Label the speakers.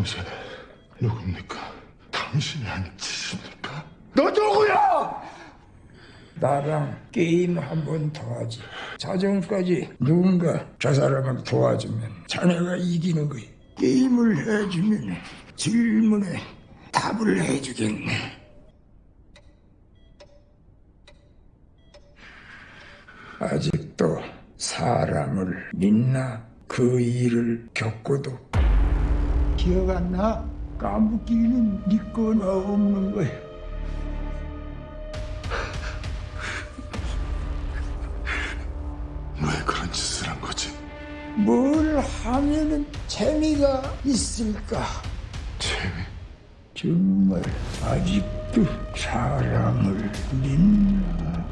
Speaker 1: 당신은 누굽니까? 당신이 한 짓입니까? 너 누구야? 나랑 게임 한 번 더 하지 자정까지 누군가 저 사람을 도와주면 자네가 이기는 거야 게임을 해주면 질문에 답을 해주겠네 아직도 사람을 믿나 그 일을 겪고도 기억 안 나? 까먹기는 니건 네 없는 거야.
Speaker 2: 왜 그런 짓을 한 거지?
Speaker 1: 뭘 하면은 재미가 있을까?
Speaker 2: 재미?
Speaker 1: 정말 아직도 사람을 믿나?